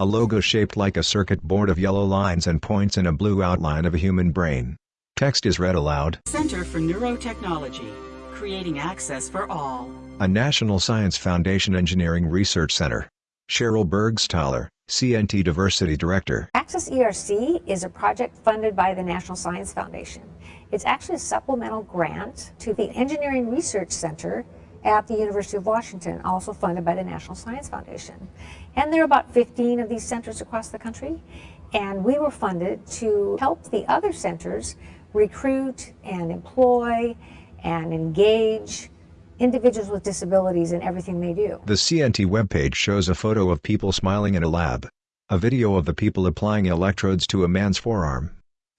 a logo shaped like a circuit board of yellow lines and points in a blue outline of a human brain. Text is read aloud. Center for Neurotechnology, creating access for all. A National Science Foundation Engineering Research Center. Sheryl Burgstahler, CNT Diversity Director. Access ERC is a project funded by the National Science Foundation. It's actually a supplemental grant to the Engineering Research Center at the University of Washington, also funded by the National Science Foundation. And there are about 15 of these centers across the country, and we were funded to help the other centers recruit and employ and engage individuals with disabilities in everything they do. The CNT webpage shows a photo of people smiling in a lab. A video of the people applying electrodes to a man's forearm.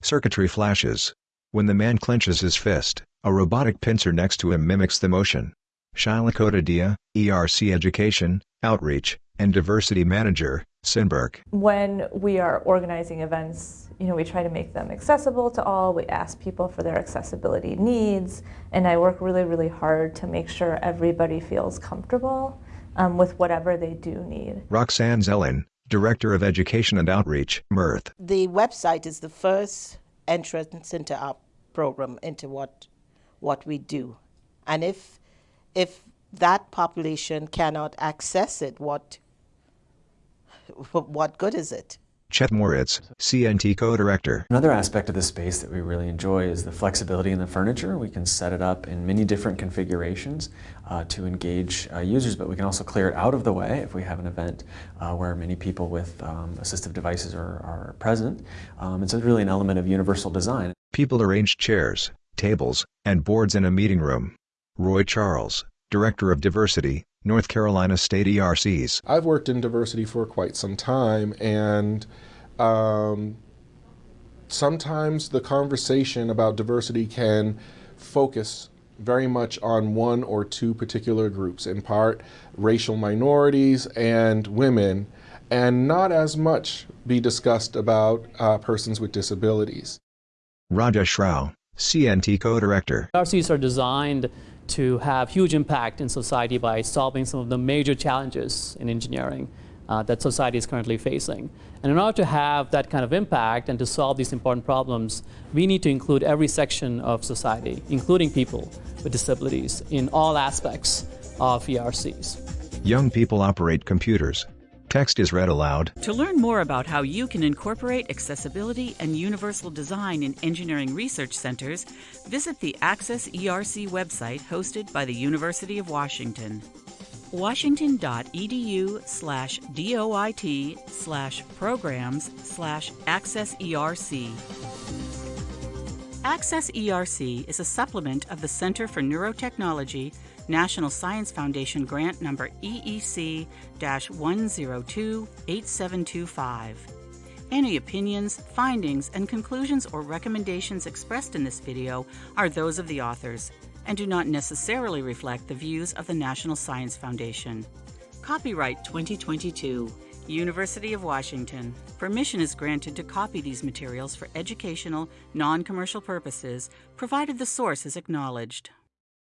Circuitry flashes. When the man clenches his fist, a robotic pincer next to him mimics the motion. Shaila Kotadia, ERC Education, Outreach, and Diversity Manager, SynBERC. When we are organizing events, you know, we try to make them accessible to all. We ask people for their accessibility needs, and I work really, really hard to make sure everybody feels comfortable um, with whatever they do need. Roxanne Zellin, Director of Education and Outreach, MIRTHE. The website is the first entrance into our program, into what, what we do. And if, if that population cannot access it, what, what good is it? Chet Moritz, CNT co-director. Another aspect of the space that we really enjoy is the flexibility in the furniture. We can set it up in many different configurations uh, to engage uh, users, but we can also clear it out of the way if we have an event uh, where many people with um, assistive devices are, are present. Um, it's really an element of universal design. People arrange chairs, tables, and boards in a meeting room. Roy Charles, Director of Diversity, North Carolina State ERCs. I've worked in diversity for quite some time, and um, sometimes the conversation about diversity can focus very much on one or two particular groups, in part racial minorities and women, and not as much be discussed about uh, persons with disabilities. Rajesh Rao, CNT co-director. ERCs are designed to have huge impact in society by solving some of the major challenges in engineering uh, that society is currently facing. And in order to have that kind of impact and to solve these important problems, we need to include every section of society, including people with disabilities, in all aspects of ERCs. Young people operate computers. Text is read aloud. To learn more about how you can incorporate accessibility and universal design in engineering research centers, visit the Access ERC website hosted by the University of Washington. washington.edu slash doit slash programs slash access ERC. Access ERC is a supplement of the Center for Neurotechnology National Science Foundation grant number EEC 1028725. Any opinions, findings, and conclusions or recommendations expressed in this video are those of the authors and do not necessarily reflect the views of the National Science Foundation. Copyright 2022, University of Washington. Permission is granted to copy these materials for educational, non commercial purposes, provided the source is acknowledged.